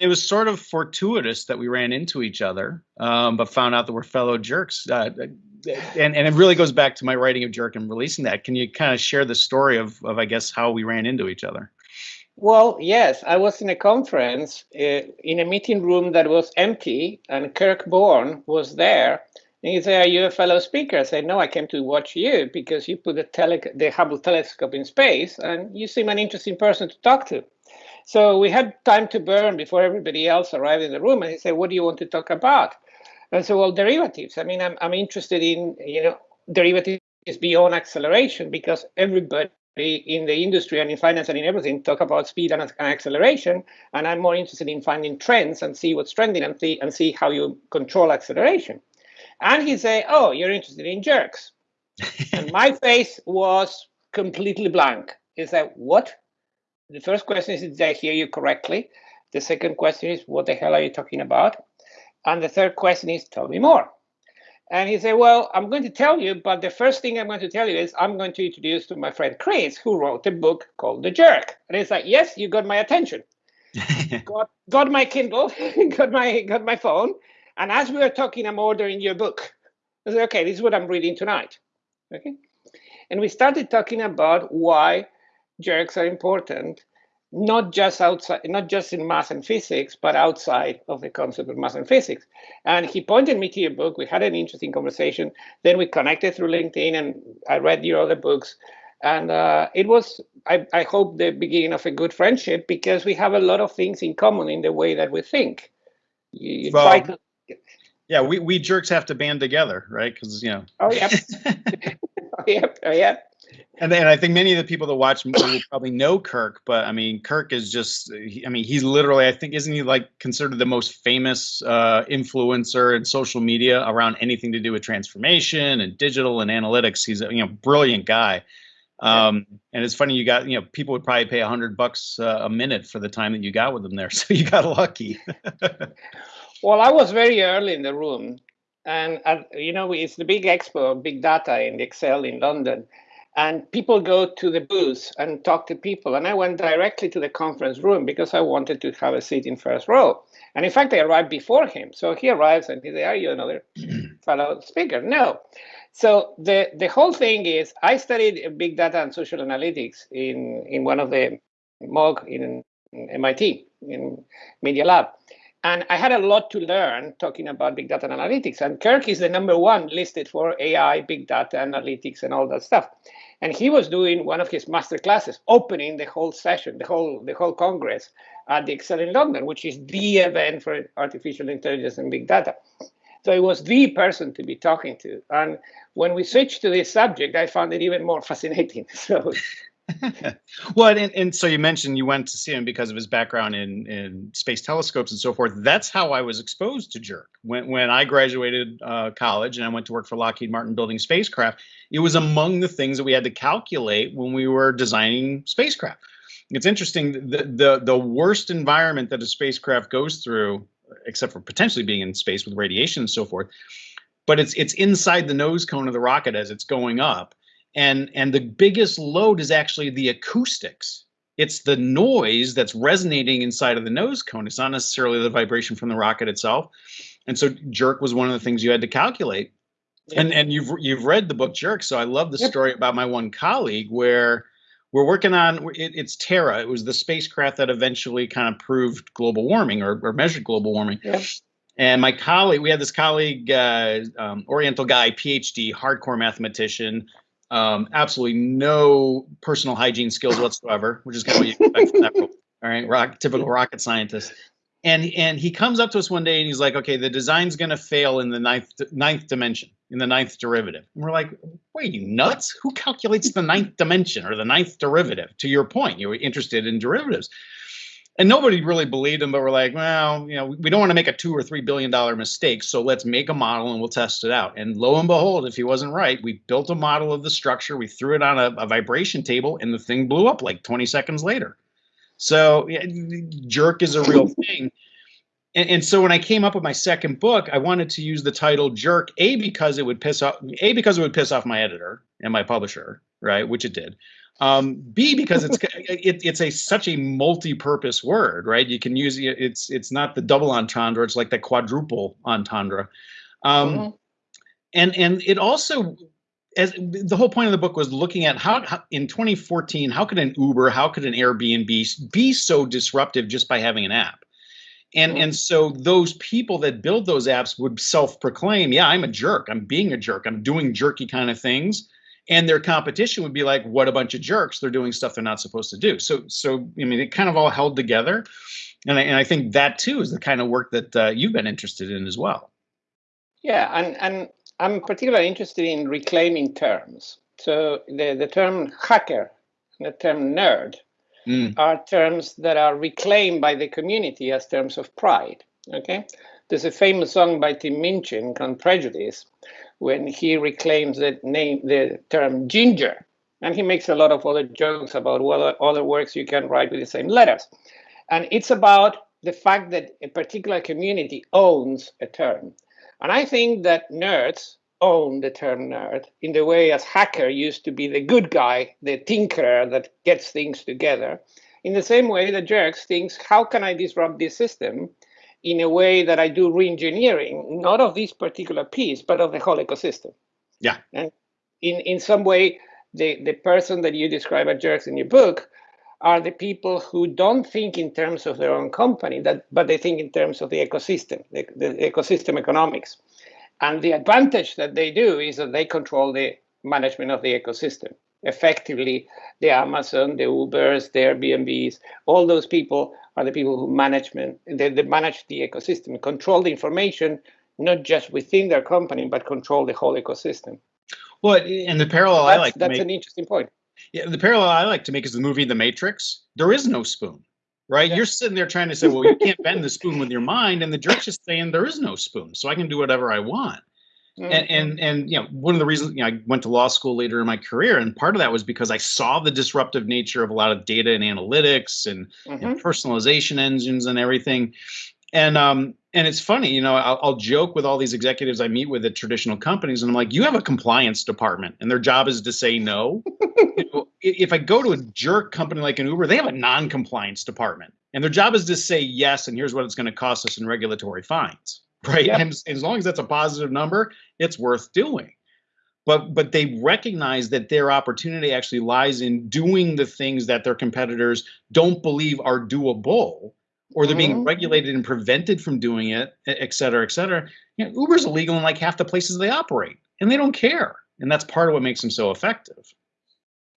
it was sort of fortuitous that we ran into each other, um, but found out that we're fellow jerks. Uh, and, and it really goes back to my writing of Jerk and releasing that. Can you kind of share the story of, of I guess, how we ran into each other? Well, yes, I was in a conference uh, in a meeting room that was empty, and Kirk Borne was there. And he said, Are you a fellow speaker? I said, No, I came to watch you because you put the, the Hubble telescope in space, and you seem an interesting person to talk to. So we had time to burn before everybody else arrived in the room. And he said, What do you want to talk about? And so, well, derivatives. I mean, I'm, I'm interested in, you know, derivatives beyond acceleration because everybody in the industry and in finance and in everything talk about speed and, and, acceleration and i'm more interested in finding trends and see what's trending and see and see how you control acceleration and he said, oh you're interested in jerks and my face was completely blank he said what the first question is did i hear you correctly the second question is what the hell are you talking about and the third question is tell me more and he said, Well, I'm going to tell you, but the first thing I'm going to tell you is I'm going to introduce to my friend Chris, who wrote a book called The Jerk. And he's like, Yes, you got my attention. got, got my Kindle, got my got my phone. And as we were talking, I'm ordering your book. I said, okay, this is what I'm reading tonight. Okay. And we started talking about why jerks are important not just outside, not just in math and physics, but outside of the concept of math and physics. And he pointed me to your book. We had an interesting conversation. Then we connected through LinkedIn, and I read your other books. And uh, it was, I, I hope, the beginning of a good friendship because we have a lot of things in common in the way that we think. You, you well, to... yeah, we, we jerks have to band together, right? Because you know. Oh yeah. oh, yeah. Oh yeah. And, and I think many of the people that watch will probably know Kirk, but I mean, Kirk is just, I mean, he's literally, I think, isn't he like considered the most famous uh, influencer in social media around anything to do with transformation and digital and analytics? He's a you know brilliant guy. Um, and it's funny you got you know people would probably pay a hundred bucks uh, a minute for the time that you got with them there, so you got lucky. well, I was very early in the room, and uh, you know it's the big expo, big data in the ExCeL in London, and people go to the booth and talk to people. And I went directly to the conference room because I wanted to have a seat in first row. And in fact, I arrived before him. So he arrives and he says, Are you another fellow speaker? No. So the, the whole thing is I studied big data and social analytics in, in one of the MOOC in MIT, in Media Lab. And I had a lot to learn talking about big data and analytics. And Kirk is the number one listed for AI, big data analytics, and all that stuff. And he was doing one of his master classes, opening the whole session, the whole the whole congress at the ExCeL in London, which is the event for artificial intelligence and big data. So he was the person to be talking to. And when we switched to this subject, I found it even more fascinating. So well, and, and so you mentioned you went to see him because of his background in, in space telescopes and so forth. That's how I was exposed to Jerk. When, when I graduated uh, college and I went to work for Lockheed Martin building spacecraft, it was among the things that we had to calculate when we were designing spacecraft. It's interesting, the, the, the worst environment that a spacecraft goes through, except for potentially being in space with radiation and so forth, but it's it's inside the nose cone of the rocket as it's going up and and the biggest load is actually the acoustics. It's the noise that's resonating inside of the nose cone. It's not necessarily the vibration from the rocket itself. And so jerk was one of the things you had to calculate. And and you've you've read the book jerk so i love the yep. story about my one colleague where we're working on it, it's terra. It was the spacecraft that eventually kind of proved global warming or, or measured global warming. Yep. and my colleague we had this colleague uh, um, oriental guy phd hardcore mathematician um, absolutely no personal hygiene skills whatsoever, which is kind of what you expect from that role. All right, rock, typical rocket scientist. And and he comes up to us one day and he's like, okay, the design's going to fail in the ninth ninth dimension, in the ninth derivative. And we're like, wait, you nuts? Who calculates the ninth dimension or the ninth derivative? To your point, you were interested in derivatives and nobody really believed him but we're like well you know we don't want to make a two or three billion dollar mistake so let's make a model and we'll test it out. And lo and behold if he wasn't right we built a model of the structure we threw it on a, a vibration table and the thing blew up like 20 seconds later. So yeah, jerk is a real thing. And, and so when i came up with my second book i wanted to use the title jerk a because it would piss off a because it would piss off my editor and my publisher right which it did Um, B because it's it, it's a such a multi-purpose word, right? You can use it. It's it's not the double entendre. It's like the quadruple entendre. Um, mm-hmm. And and it also as the whole point of the book was looking at how, how, in 2014 how could an uber how could an airbnb be so disruptive just by having an app and and so those people that build those apps would self-proclaim yeah i'm a jerk i'm being a jerk i'm doing jerky kind of things and their competition would be like what a bunch of jerks they're doing stuff they're not supposed to do so so i mean it kind of all held together and i, and I think that too is the kind of work that uh, you've been interested in as well yeah and and I'm particularly interested in reclaiming terms. So the, the term hacker the term nerd mm. are terms that are reclaimed by the community as terms of pride. Okay, there's a famous song by Tim Minchin called Prejudice, when he reclaims the name, the term ginger, and he makes a lot of other jokes about what other words you can write with the same letters, and it's about the fact that a particular community owns a term. And I think that nerds own the term nerd in the way as hacker used to be the good guy, the tinkerer that gets things together. In the same way the jerks thinks, how can I disrupt this system in a way that I do reengineering, not of this particular piece, but of the whole ecosystem. Yeah. And in, in some way, the, the person that you describe as jerks in your book are the people who don't think in terms of their own company, that, but they think in terms of the ecosystem, the, the ecosystem economics. And the advantage that they do is that they control the management of the ecosystem. Effectively, the Amazon, the Ubers, the Airbnbs, all those people are the people who management they, they manage the ecosystem, control the information, not just within their company, but control the whole ecosystem. Well, and the parallel that's, I like that's make, an interesting point. Yeah, the parallel I like to make is the movie The Matrix. There is no spoon, right? Yeah. You're sitting there trying to say, well, you can't bend the spoon with your mind, and the jerk's just saying there is no spoon, so I can do whatever I want. Mm-hmm. And, and and you know one of the reasons you know, I went to law school later in my career, and part of that was because I saw the disruptive nature of a lot of data and analytics and, mm-hmm. and personalization engines and everything. And um and it's funny, you know, I'll, I'll, joke with all these executives I meet with at traditional companies, and I'm like, you have a compliance department, and their job is to say no. you know, if I go to a jerk company like an Uber, they have a non-compliance department, and their job is to say yes, and here's what it's going to cost us in regulatory fines, right? Yep. And, and as long as that's a positive number, it's worth doing. But but they recognize that their opportunity actually lies in doing the things that their competitors don't believe are doable or they're being mm-hmm. regulated and prevented from doing it, et cetera, et cetera. You know, Uber's illegal in like half the places they operate, and they don't care. And that's part of what makes them so effective.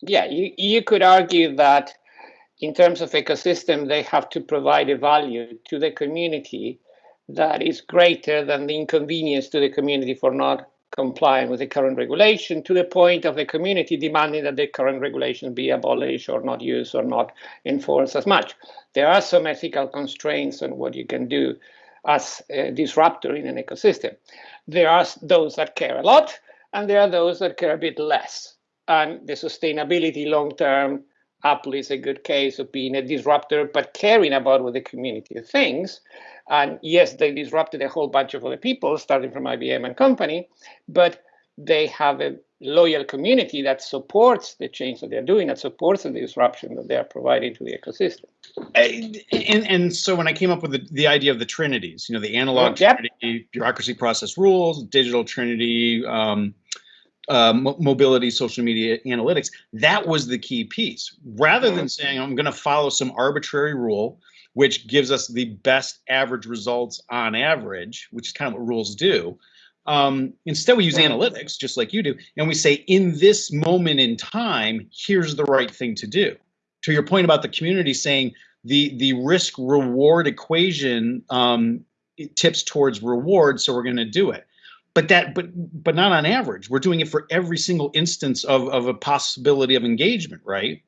Yeah, you, you could argue that in terms of ecosystem, they have to provide a value to the community that is greater than the inconvenience to the community for not complying with the current regulation to the point of the community demanding that the current regulation be abolished or not used or not enforced as much. There are some ethical constraints on what you can do as a disruptor in an ecosystem. There are those that care a lot, and there are those that care a bit less. And the sustainability long term, Apple is a good case of being a disruptor, but caring about what the community thinks. And yes, they disrupted a whole bunch of other people, starting from IBM and company, but they have a loyal community that supports the change that they're doing, that supports the disruption that they are providing to the ecosystem. And, and so when I came up with the, the idea of the trinities, you know, the analog yep. trinity, bureaucracy, process, rules, digital trinity, um, uh, mobility, social media analytics, that was the key piece. Rather than mm-hmm. saying I'm going to follow some arbitrary rule which gives us the best average results on average, which is kind of what rules do. Um, instead, we use analytics, just like you do, and we say, in this moment in time, here's the right thing to do. To your point about the community saying the the risk reward equation um, tips towards reward, so we're going to do it. But that, but but not on average. We're doing it for every single instance of of a possibility of engagement, right?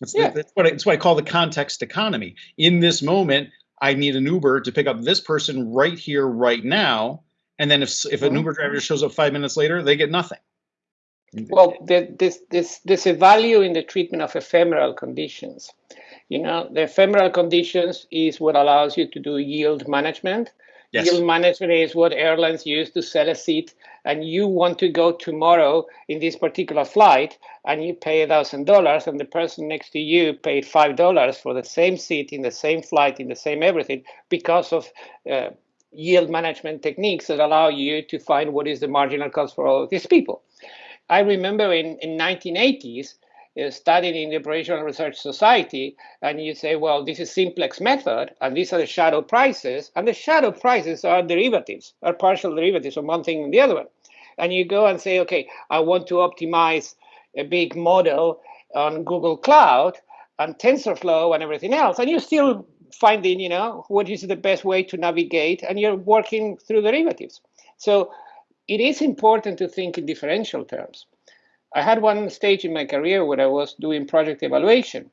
That's, yeah. that's what I, that's what I call the context economy. In this moment, I need an Uber to pick up this person right here, right now. And then if if an mm-hmm. Uber driver shows up five minutes later, they get nothing. Well, this this there's a value in the treatment of ephemeral conditions. You know, the ephemeral conditions is what allows you to do yield management. Yes. Yield management is what airlines use to sell a seat, and you want to go tomorrow in this particular flight, and you pay a thousand dollars, and the person next to you paid five dollars for the same seat in the same flight in the same everything because of uh, yield management techniques that allow you to find what is the marginal cost for all of these people. I remember in in 1980s uh, Uh, studied in the Operational Research Society, and you say, well, this is simplex method, and these are the shadow prices, and the shadow prices are derivatives, are partial derivatives of one thing and the other one. And you go and say, okay, I want to optimize a big model on Google Cloud and TensorFlow and everything else, and you're still finding, you know, what is the best way to navigate, and you're working through derivatives. So it is important to think in differential terms. I had one stage in my career where I was doing project evaluation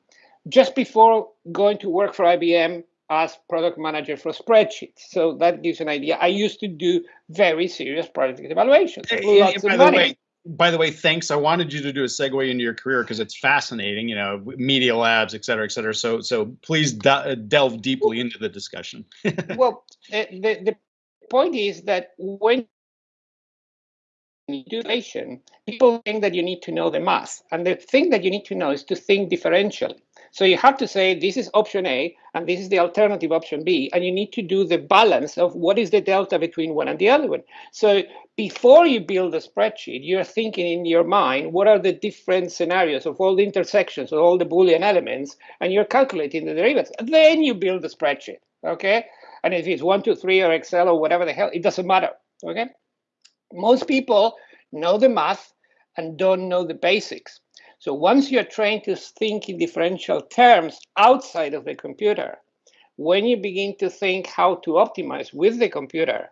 just before going to work for IBM as product manager for spreadsheets. So that gives an idea. I used to do very serious project evaluations. Lots by, the way, by the way, thanks. I wanted you to do a segue into your career because it's fascinating, you know, media labs, et cetera, et cetera. So, so please de uh, delve deeply into the discussion. well, eh, the, the point is that when Education, people think that you need to know the math. And the thing that you need to know is to think differentially. So you have to say this is option A and this is the alternative option B, and you need to do the balance of what is the delta between one and the other one. So before you build a spreadsheet, you're thinking in your mind what are the different scenarios of all the intersections of all the Boolean elements, and you're calculating the derivatives. Then you build the spreadsheet, okay? And if it's one, two, three, or Excel or whatever the hell, it doesn't matter, okay? Most people know the math and don't know the basics. So once you're trained to think in differential terms outside of the computer, when you begin to think how to optimize with the computer,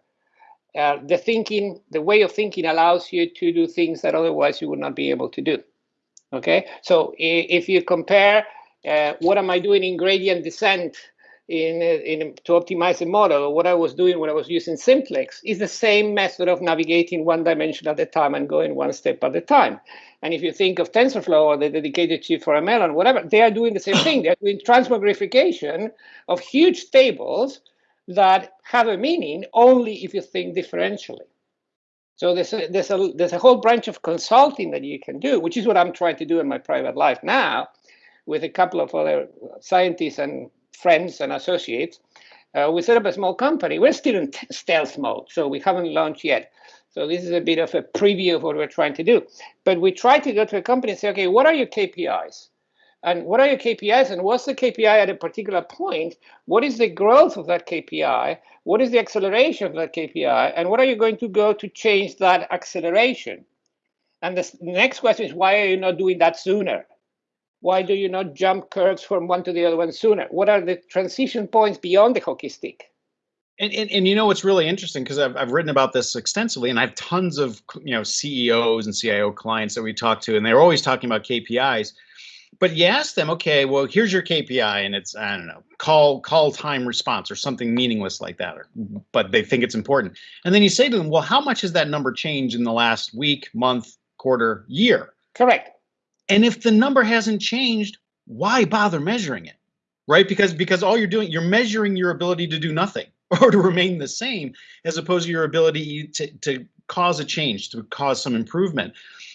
uh, the thinking, the way of thinking allows you to do things that otherwise you would not be able to do. Okay, so if you compare uh, what am I doing in gradient descent in, uh, in to optimize the model, or what I was doing when I was using simplex is the same method of navigating one dimension at a time and going one step at a time. And if you think of TensorFlow or the dedicated chip for ML and whatever, they are doing the same thing. They're doing transmogrification of huge tables that have a meaning only if you think differentially. So there's a, there's a there's a whole branch of consulting that you can do, which is what I'm trying to do in my private life now, with a couple of other scientists and friends and associates, uh, we set up a small company. We're still in stealth mode, so we haven't launched yet. So this is a bit of a preview of what we're trying to do. But we try to go to a company and say, okay, what are your KPIs? And what are your KPIs? And what's the KPI at a particular point? What is the growth of that KPI? What is the acceleration of that KPI? And what are you going to go to change that acceleration? And the next question is, why are you not doing that sooner? Why do you not jump curves from one to the other one sooner? What are the transition points beyond the hockey stick? And, and, and you know what's really interesting? Because I've, I've written about this extensively and I have tons of you know CEOs and CIO clients that we talk to and they're always talking about KPIs but you ask them okay well here's your KPI and it's I don't know call call time response or something meaningless like that or, but they think it's important. And then you say to them well how much has that number changed in the last week month quarter year? Correct and if the number hasn't changed, why bother measuring it? Right? Because because all you're doing, you're measuring your ability to do nothing or to remain the same, as opposed to your ability to, to cause a change, to cause some improvement.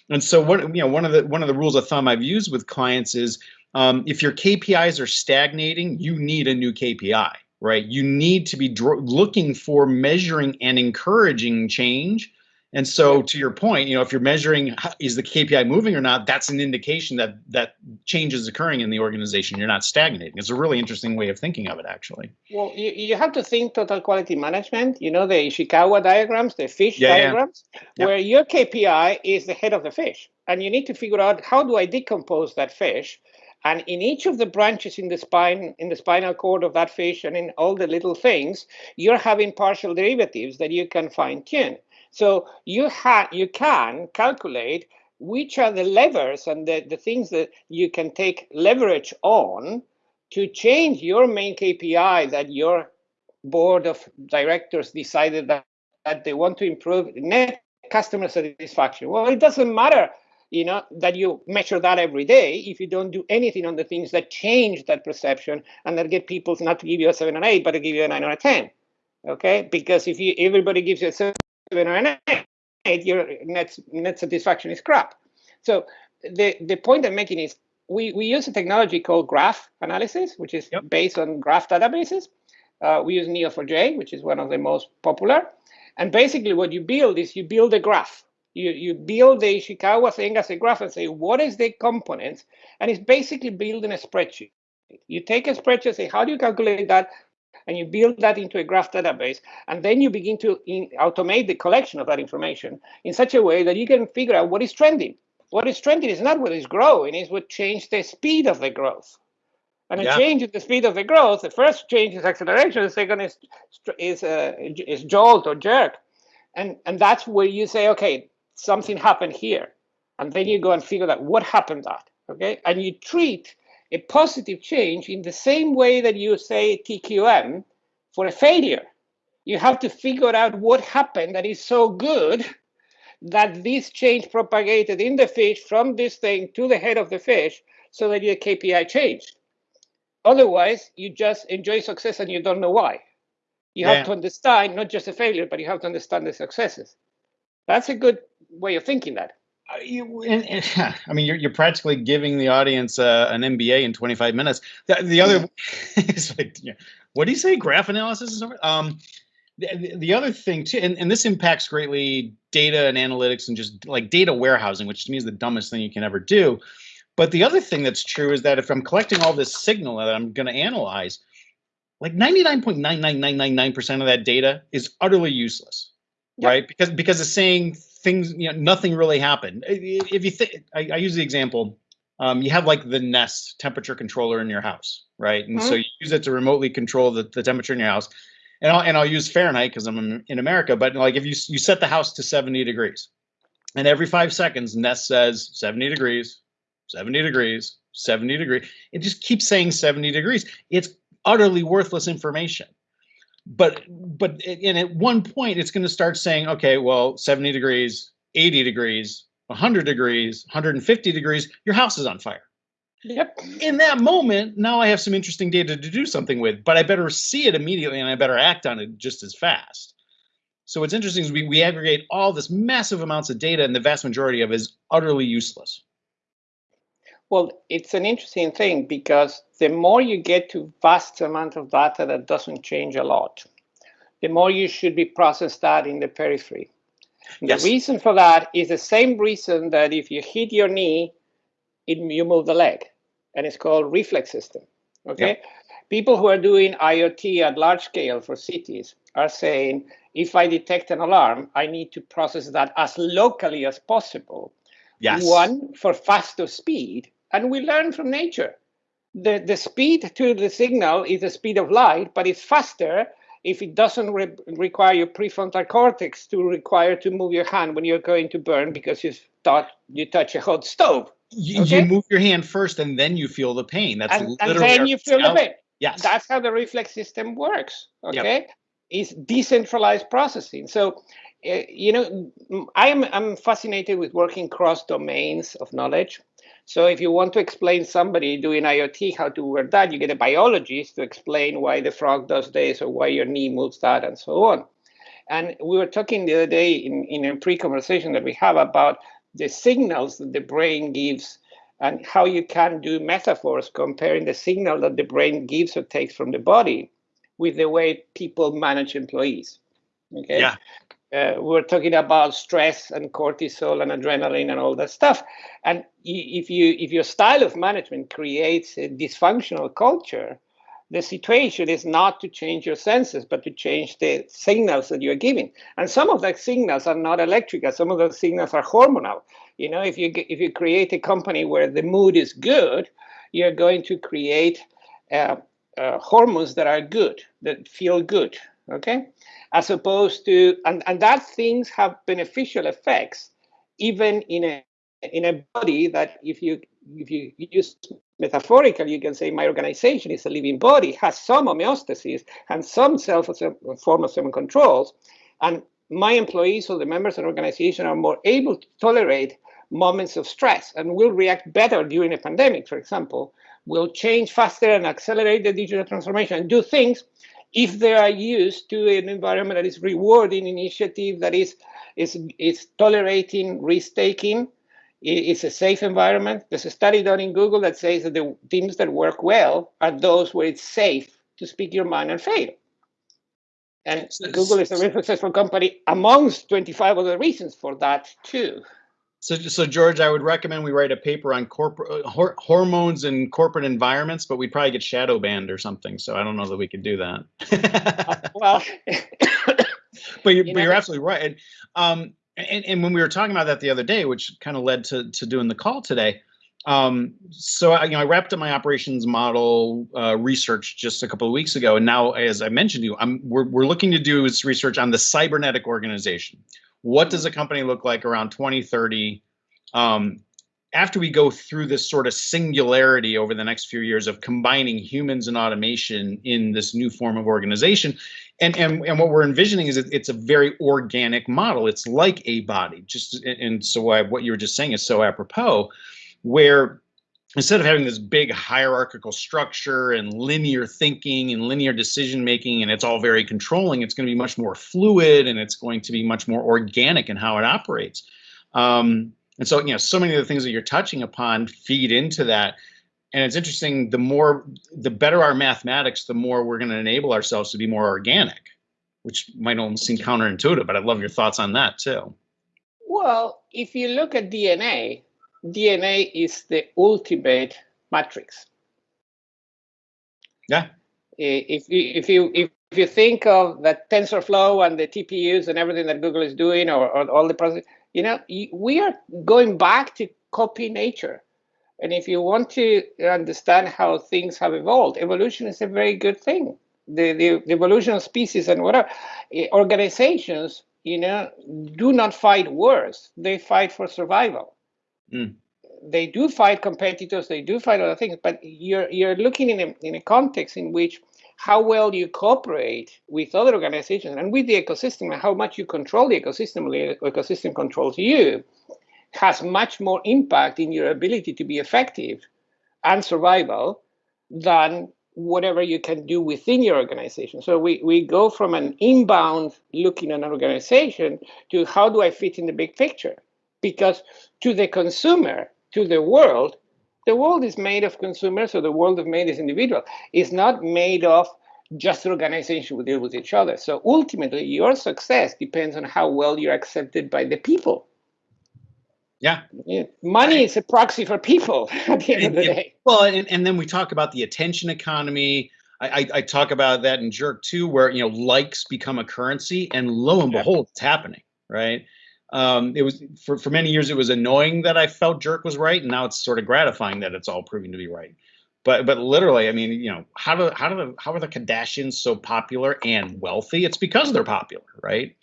And so what you know, one of the one of the rules of thumb I've used with clients is um, if your KPIs are stagnating, you need a new KPI, right? You need to be looking for measuring and encouraging change and so to your point, you know, if you're measuring is the KPI moving or not, that's an indication that that change is occurring in the organization. You're not stagnating. It's a really interesting way of thinking of it, actually. Well, you, you have to think total quality management. You know the Ishikawa diagrams, the fish yeah, diagrams, yeah. where your KPI is the head of the fish, and you need to figure out how do I decompose that fish. And in each of the branches in the spine, in the spinal cord of that fish, and in all the little things, you're having partial derivatives that you can fine tune. So you have you can calculate which are the levers and the, the things that you can take leverage on to change your main KPI that your board of directors decided that, that they want to improve net customer satisfaction. Well, it doesn't matter, you know, that you measure that every day if you don't do anything on the things that change that perception and that get people not to give you a seven or eight, but to give you a nine or a 10. Okay, because if you everybody gives you a seven or an eight, your net net satisfaction is crap. So the the point I'm making is we we use a technology called graph analysis, which is Yep. based on graph databases. Uh, we use Neo4j, which is one of the most popular. And basically, what you build is you build a graph. You you build the Ishikawa thing as a graph and say what is the components, and it's basically building a spreadsheet. You take a spreadsheet, say how do you calculate that, and you build that into a graph database, and then you begin to in, automate the collection of that information in such a way that you can figure out what is trending. What is trending is not what is growing; is what changed the speed of the growth. And a change in the speed of the growth, the first change is acceleration, the second is is uh, is jolt or jerk, and and that's where you say, okay, something happened here, and then you go and figure out what happened that, okay, and you treat a positive change in the same way that you say TQM for a failure. You have to figure out what happened that is so good that this change propagated in the fish from this thing to the head of the fish so that your KPI changed. Otherwise, you just enjoy success and you don't know why. You Yeah. have to understand not just a failure, but you have to understand the successes. That's a good way of thinking that. Uh, you, and, and, I mean, you're, you're practically giving the audience uh, an MBA in 25 minutes. The, the other, it's like, yeah, what do you say? Graph analysis is over. Um, the, the- the other thing too, and, and this impacts greatly data and analytics and just like data warehousing, which to me is the dumbest thing you can ever do. But the other thing that's true is that if I'm collecting all this signal that I'm going to analyze, like 99.99999% of that data is utterly useless Yeah. right? Because because it's saying things, you know, nothing really happened. If you think, I, I use the example, um, you have like the Nest temperature controller in your house, right? And so you use it to remotely control the, the temperature in your house. And I'll, and I'll use Fahrenheit because I'm in, in America, but like if you you set the house to 70 degrees, and every five seconds Nest says 70 degrees, 70 degrees, 70 degree, it just keeps saying 70 degrees. It's utterly worthless information but but and at one point it's going to start saying okay well 70 degrees 80 degrees 100 degrees 150 degrees your house is on fire. Yep. in that moment now i have some interesting data to do something with but i better see it immediately and i better act on it just as fast. So what's interesting is we, we aggregate all this massive amounts of data and the vast majority of it is utterly useless. Well, it's an interesting thing because the more you get to vast amount of data that doesn't change a lot, the more you should be process that in the periphery. Yes. The reason for that is the same reason that if you hit your knee, it, you move the leg, and it's called reflex system. Okay, people who are doing IoT at large scale for cities are saying, if I detect an alarm, I need to process that as locally as possible yes one for faster speed and we learn from nature the the speed to the signal is the speed of light but it's faster if it doesn't re- require your prefrontal cortex to require to move your hand when you're going to burn because you thought you touch a hot stove. You, okay. you move your hand first and then you feel the pain. That's and, and then you feel the pain. Yes. That's how the reflex system works Yep. okay? It's decentralized processing. So uh, you know i'm i'm fascinated with working cross domains of knowledge so if you want to explain somebody doing iot how to wear that you get a biologist to explain why the frog does this or why your knee moves that and so on and we were talking the other day in, in a pre-conversation that we have about the signals that the brain gives and how you can do metaphors comparing the signal that the brain gives or takes from the body with the way people manage employees. Okay. yeah Uh, we're talking about stress and cortisol and adrenaline and all that stuff. And if you if your style of management creates a dysfunctional culture, the situation is not to change your senses, but to change the signals that you're giving. And some of the signals are not electrical. Some of the signals are hormonal. You know, if you if you create a company where the mood is good, you're going to create uh, uh, hormones that are good, that feel good. Okay, as opposed to and and that things have beneficial effects, even in a in a body that if you if you use metaphorical, you can say my organization is a living body, has some homeostasis and some self form of some controls, and my employees or the members of the organization are more able to tolerate moments of stress and will react better during a pandemic, for example, will change faster and accelerate the digital transformation and do things if they are used to an environment that is rewarding initiative, that is is is tolerating risk taking, it's a safe environment. There's a study done in Google that says that the teams that work well are those where it's safe to speak your mind and fail. And Google is a very successful company amongst 25 other reasons for that too. So, so George, I would recommend we write a paper on corporate hor hormones in corporate environments, but we'd probably get shadow banned or something. So I don't know that we could do that. uh, well, but you're, you but you're absolutely right. And, um, and, and when we were talking about that the other day, which kind of led to to doing the call today, um, so I, you know, I wrapped up my operations model uh, research just a couple of weeks ago, and now, as I mentioned to you, I'm we're we're looking to do research on the cybernetic organization. What does a company look like around 2030? Um, after we go through this sort of singularity over the next few years of combining humans and automation in this new form of organization, and and and what we're envisioning is it's a very organic model. It's like a body, just and so I, what you were just saying is so apropos where instead of having this big hierarchical structure and linear thinking and linear decision making and it's all very controlling it's going to be much more fluid and it's going to be much more organic in how it operates. Um, and so you know so many of the things that you're touching upon feed into that. And it's interesting the more the better our mathematics the more we're going to enable ourselves to be more organic which might almost seem counterintuitive but i'd love your thoughts on that too. Well if you look at dna DNA is the ultimate matrix. Yeah. If you, if you if if you think of that TensorFlow and the TPUs and everything that Google is doing, or, or all the process, you know, we are going back to copy nature. And if you want to understand how things have evolved, evolution is a very good thing. The, the, the evolution of species and whatever eh, organizations, you know, do not fight wars; they fight for survival. Mm. They do fight competitors, they do fight other things, but you're you're looking in a in a context in which how well you cooperate with other organizations and with the ecosystem and how much you control the ecosystem, the ecosystem controls you, has much more impact in your ability to be effective and survival than whatever you can do within your organization. So we, we go from an inbound looking at an organization to how do I fit in the big picture? because to the consumer, to the world, the world is made of consumers, so the world is made as individual. It's not made of just organizations who deal with each other. So ultimately, your success depends on how well you're accepted by the people. Yeah. yeah. Money is a proxy for people at the end of the day. Well, and, and then we talk about the attention economy. I, I, I, talk about that in Jerk too, where you know likes become a currency, and lo and behold, it's happening, right? Um, it was for, for many years it was annoying that I felt Jerk was right, and now it's sort of gratifying that it's all proving to be right. But but literally, I mean, you know, how do how do the how are the Kardashians so popular and wealthy? It's because they're popular, right?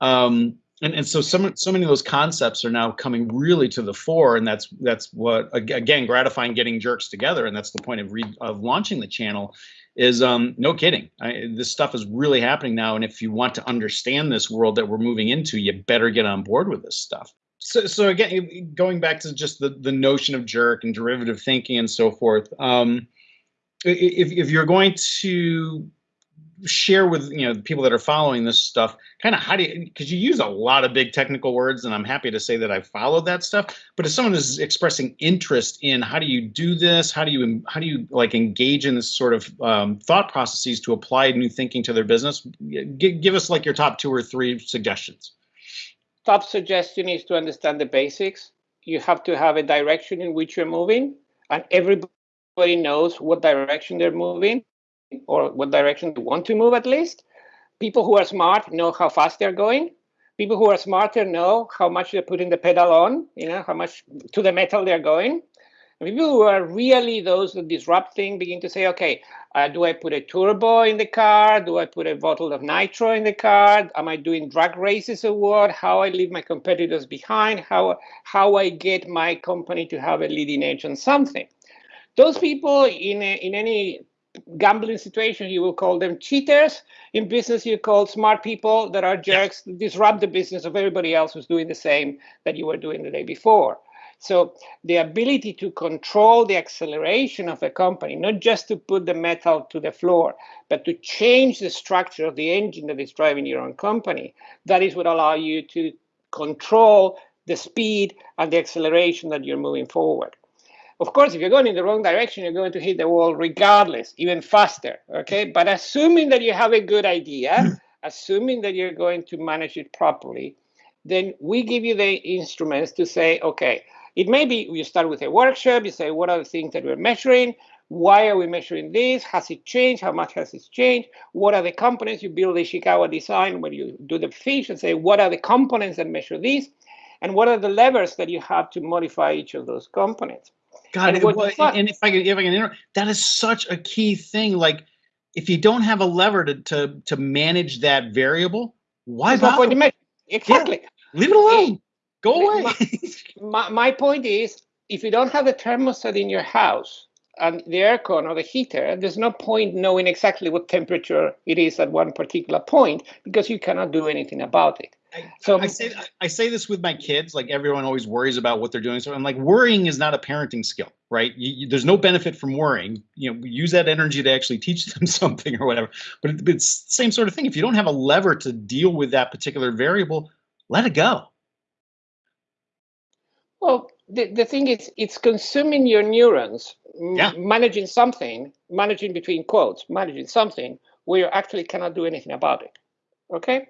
Um, and and so some so many of those concepts are now coming really to the fore, and that's that's what again gratifying getting jerks together, and that's the point of re, of launching the channel is um, no kidding. I, this stuff is really happening now, and if you want to understand this world that we're moving into, you better get on board with this stuff. So, so again, going back to just the the notion of jerk and derivative thinking and so forth. Um, if if you're going to share with you know people that are following this stuff kind of how do you because you use a lot of big technical words and i'm happy to say that i followed that stuff but if someone is expressing interest in how do you do this how do you how do you like engage in this sort of um, thought processes to apply new thinking to their business G give us like your top two or three suggestions. Top suggestion is to understand the basics. You have to have a direction in which you're moving and everybody knows what direction they're moving or what direction they want to move at least. People who are smart know how fast they're going. People who are smarter know how much they're putting the pedal on, you know, how much to the metal they're going. And people who are really those that disrupt things begin to say, okay, uh, do I put a turbo in the car? Do I put a bottle of nitro in the car? Am I doing drag races or what? How I leave my competitors behind? How, how I get my company to have a leading edge on something? Those people in, a, in any gambling situation, you will call them cheaters. In business, you call smart people that are jerks, disrupt the business of everybody else who's doing the same that you were doing the day before. So the ability to control the acceleration of a company, not just to put the metal to the floor, but to change the structure of the engine that is driving your own company, that is what allow you to control the speed and the acceleration that you're moving forward. Of course, if you're going in the wrong direction, you're going to hit the wall regardless, even faster. Okay. But assuming that you have a good idea, assuming that you're going to manage it properly, then we give you the instruments to say, okay, it may be you start with a workshop, you say, what are the things that we're measuring? Why are we measuring this? Has it changed? How much has it changed? What are the components? You build the Ishikawa design where you do the fish and say, what are the components that measure this? And what are the levers that you have to modify each of those components? God, and, well, and if I can, if I can interrupt, that is such a key thing. Like, if you don't have a lever to to, to manage that variable, why bother? Exactly. Yeah. Leave it alone. Go away. My, my point is, if you don't have a thermostat in your house and the aircon or the heater, there's no point knowing exactly what temperature it is at one particular point because you cannot do anything about it. So I say I say this with my kids. Like everyone always worries about what they're doing. So I'm like, worrying is not a parenting skill, right? You, you, there's no benefit from worrying. You know, use that energy to actually teach them something or whatever. But it, it's the same sort of thing. If you don't have a lever to deal with that particular variable, let it go. Well, the, the thing is, it's consuming your neurons, yeah. managing something, managing between quotes, managing something where you actually cannot do anything about it. Okay?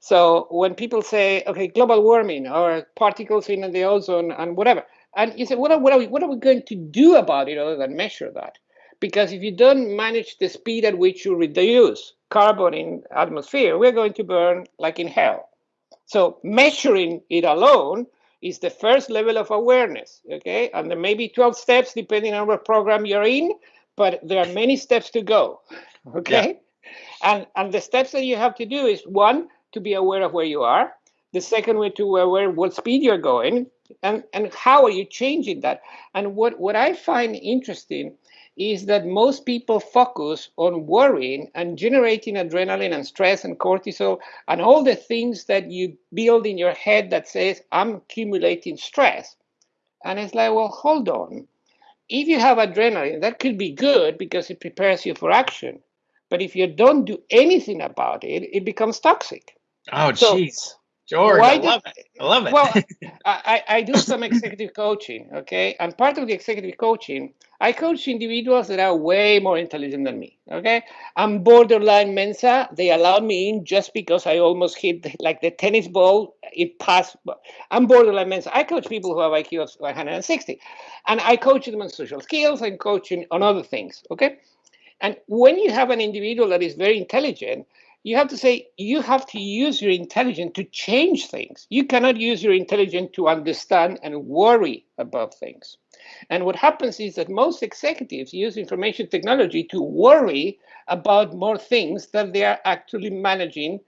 So when people say, okay, global warming or particles in the ozone and whatever, and you say, what are, what are, we, what are we going to do about it other than measure that? Because if you don't manage the speed at which you reduce carbon in atmosphere, we're going to burn like in hell. So measuring it alone is the first level of awareness, okay? And there may be 12 steps depending on what program you're in, but there are many steps to go, okay? Yeah. And, and the steps that you have to do is one, to be aware of where you are. The second way to aware what speed you're going and, and how are you changing that. And what, what I find interesting is that most people focus on worrying and generating adrenaline and stress and cortisol and all the things that you build in your head that says, I'm accumulating stress. And it's like, well, hold on. If you have adrenaline, that could be good because it prepares you for action. But if you don't do anything about it, it becomes toxic. Oh, jeez. So, George, I love it. I love it. Well, I, I do some executive coaching, okay? And part of the executive coaching, I coach individuals that are way more intelligent than me, okay? I'm borderline Mensa. They allowed me in just because I almost hit like the tennis ball. It passed. I'm borderline Mensa. I coach people who have IQ of 160. And I coach them on social skills and coaching on other things, okay? And when you have an individual that is very intelligent, you have to say you have to use your intelligence to change things. You cannot use your intelligence to understand and worry about things. And what happens is that most executives use information technology to worry about more things that they are actually managing.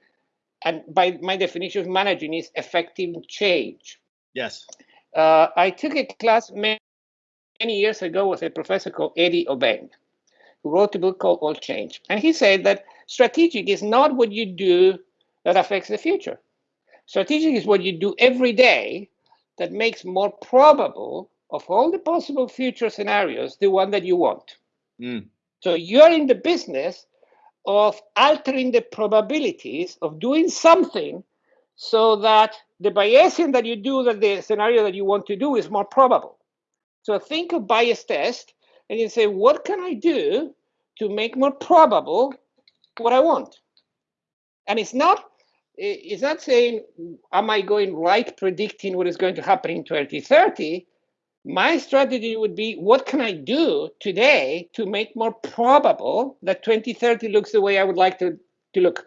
And by my definition of managing is effective change. Yes. Uh, I took a class many, many years ago with a professor called Eddie Obeng wrote a book called All Change. And he said that strategic is not what you do that affects the future. Strategic is what you do every day that makes more probable of all the possible future scenarios the one that you want. Mm. So you're in the business of altering the probabilities of doing something so that the biasing that you do that the scenario that you want to do is more probable. So think of bias test and you say, what can I do to make more probable what I want? And it's not it's not saying, am I going right predicting what is going to happen in 2030? My strategy would be, what can I do today to make more probable that 2030 looks the way I would like to, to look?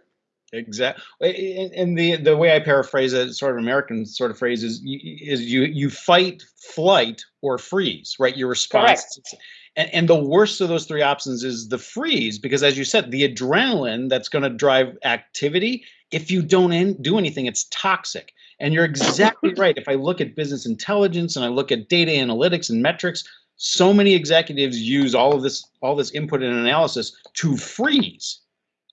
Exactly. And the the way I paraphrase it, sort of American sort of phrase is, is you you fight, flight, or freeze, right? Your response. And, and the worst of those three options is the freeze, because as you said, the adrenaline that's going to drive activity. If you don't in, do anything, it's toxic. And you're exactly right. If I look at business intelligence and I look at data analytics and metrics, so many executives use all of this all this input and analysis to freeze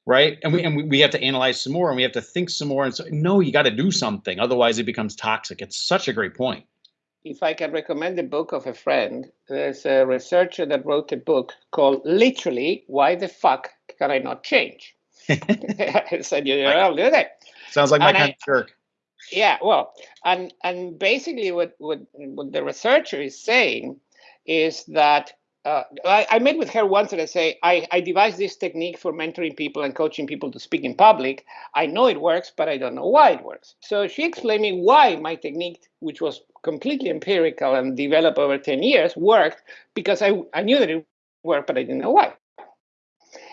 right? And we and we, we have to analyze some more and we have to think some more. And so no, you got to do something, otherwise it becomes toxic. It's such a great point. if I can recommend a book of a friend, there's a researcher that wrote a book called Literally Why the Fuck Can I Not Change? I said, you know, I'll do that. Sounds like my And I- kind of jerk. Yeah, well, and and basically what what, what the researcher is saying is that uh, I, I met with her once and I say I, I devised this technique for mentoring people and coaching people to speak in public. I know it works, but I don't know why it works. So she explained me why my technique, which was completely empirical and developed over 10 years, worked because I, I knew that it worked, but I didn't know why.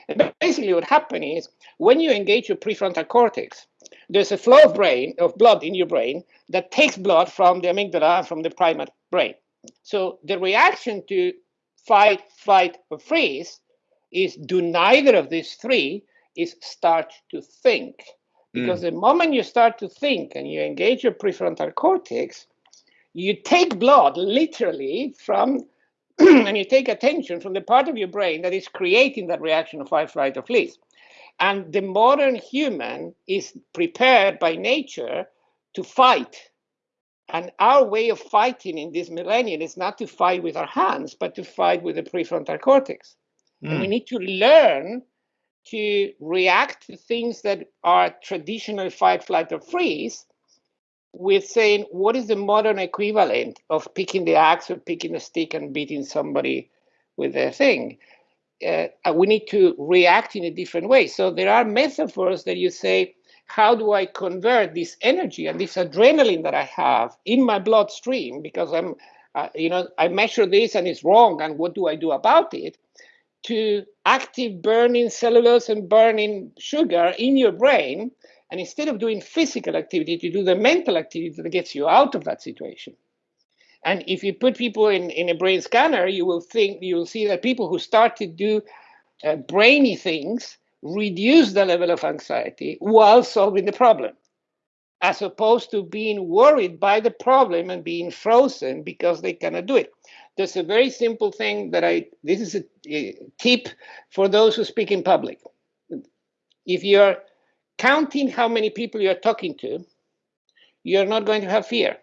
And basically what happened is when you engage your prefrontal cortex, there's a flow of brain of blood in your brain that takes blood from the amygdala and from the primate brain. So the reaction to fight, flight, or freeze is do neither of these three is start to think. Because hmm. the moment you start to think and you engage your prefrontal cortex, you take blood literally from and you take attention from the part of your brain that is creating that reaction of fight, flight, or freeze. And the modern human is prepared by nature to fight. And our way of fighting in this millennium is not to fight with our hands, but to fight with the prefrontal cortex. And we Mm. need to learn to react to things that are traditional fight, flight, or freeze with saying, what is the modern equivalent of picking the axe or picking a stick and beating somebody with a thing? uh, we need to react in a different way. So there are metaphors that you say, how do I convert this energy and this adrenaline that I have in my bloodstream because I'm, uh, you know, I measure this and it's wrong, and what do I do about it? To active burning cellulose and burning sugar in your brain, and instead of doing physical activity, to do the mental activity that gets you out of that situation. And if you put people in, in a brain scanner, you will think you will see that people who start to do uh, brainy things reduce the level of anxiety while solving the problem, as opposed to being worried by the problem and being frozen because they cannot do it. There's a very simple thing that I this is a, a tip for those who speak in public. If you're counting how many people you're talking to, you're not going to have fear.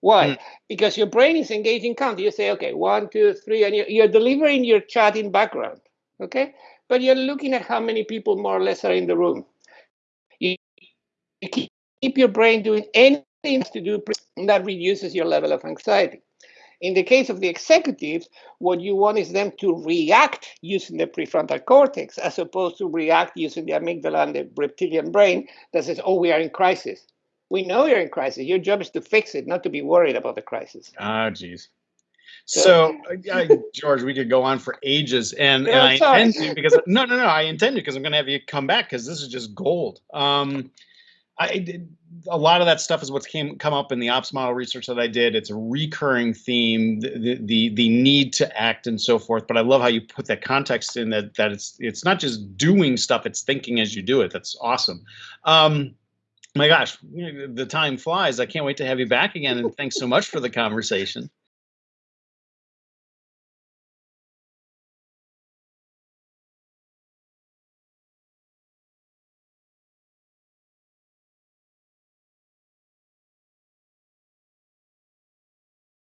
Why? Mm. Because your brain is engaged in count. You say, okay, one, two, three, and you're, you're delivering your chat in background. Okay, but you're looking at how many people more or less are in the room. You, you keep, keep your brain doing anything to do that reduces your level of anxiety. In the case of the executives, what you want is them to react using the prefrontal cortex as opposed to react using the amygdala and the reptilian brain that says, oh, we are in crisis. We know you're in crisis. Your job is to fix it, not to be worried about the crisis. Ah, geez. So- I, George, we could go on for ages, and, and I intend to because no, no, no, I intend to because I'm going to have you come back because this is just gold. Um, I did a lot of that stuff is what's came come up in the ops model research that I did. It's a recurring theme, the, the the the need to act and so forth. But I love how you put that context in that that it's it's not just doing stuff; it's thinking as you do it. That's awesome. Um, my gosh, the time flies. I can't wait to have you back again. And thanks so much for the conversation.